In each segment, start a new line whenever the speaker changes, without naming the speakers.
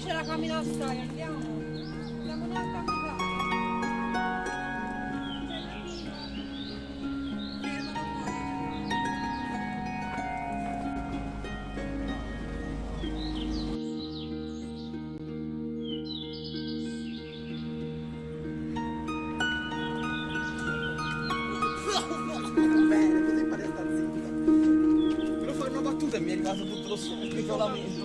poi c'è la cammina storia, andiamo. Andiamo neanche a guidare.
Bene, così pare sta zitto. Però fare una battuta e mi è arrivato tutto lo spigolamento. Sono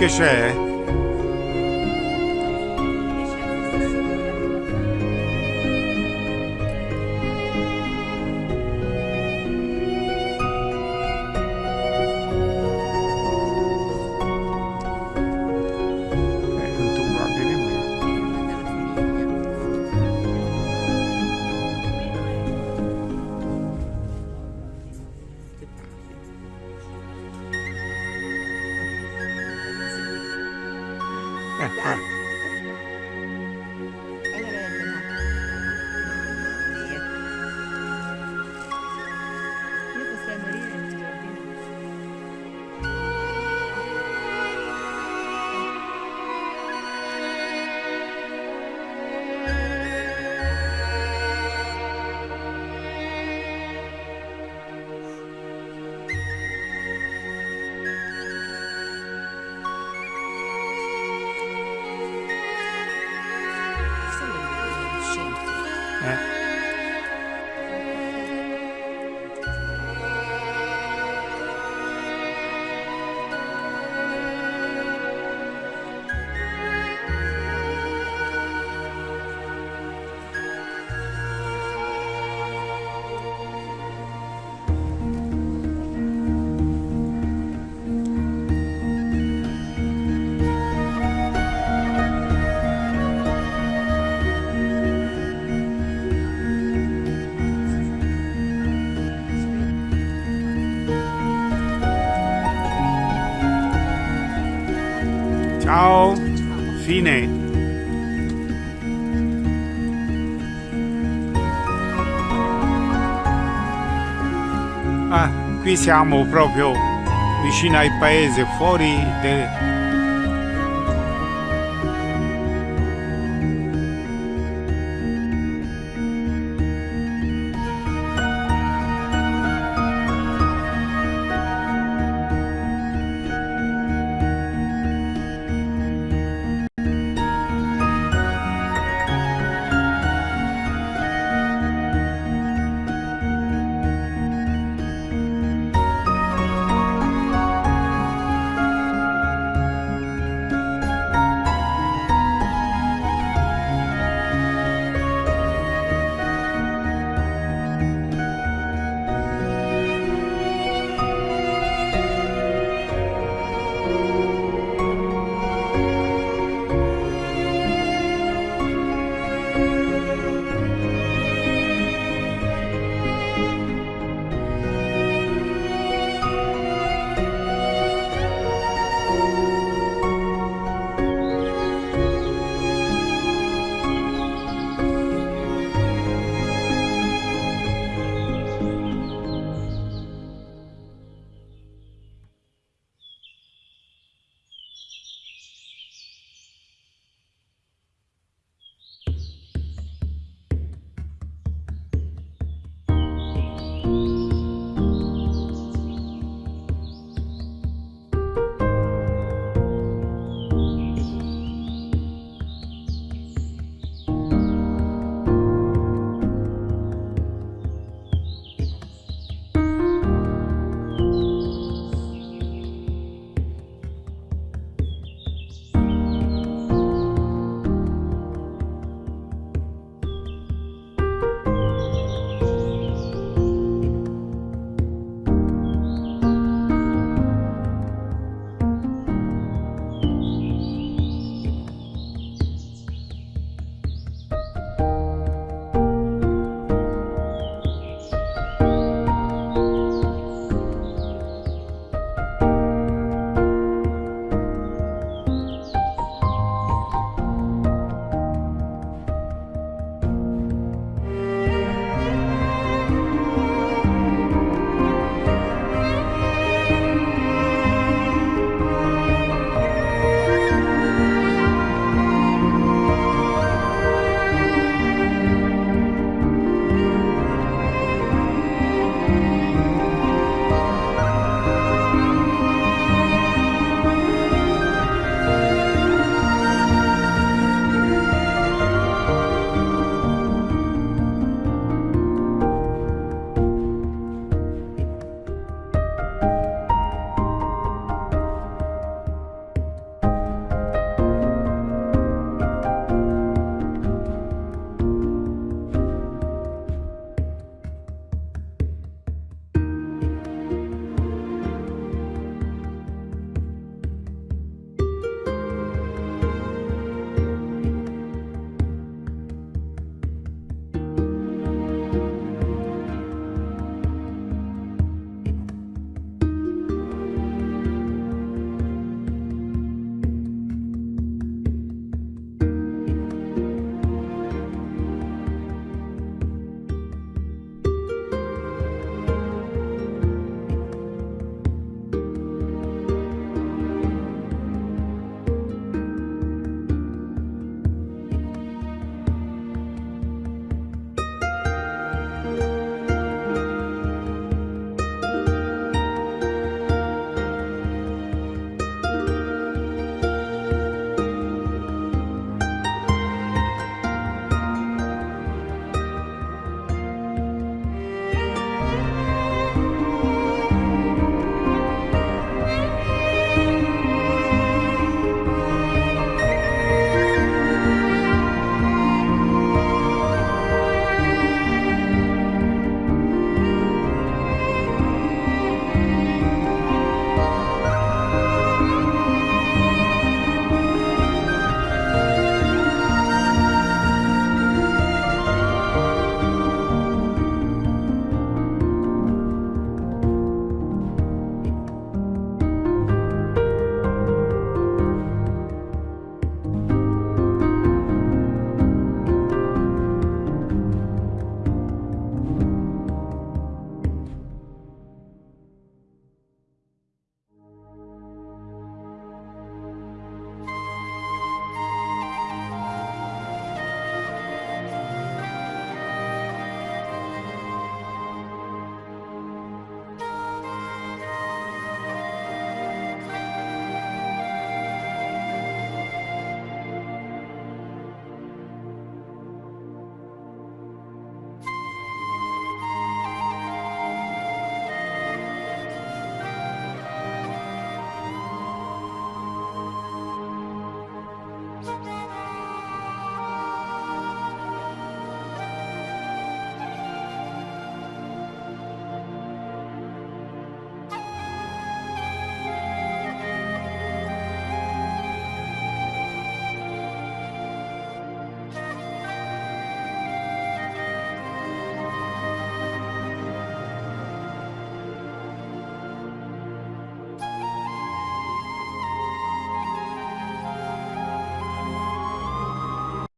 Dankeschön. Ha,
ha, ha. Fine. Ah, qui siamo proprio vicino al paese, fuori de-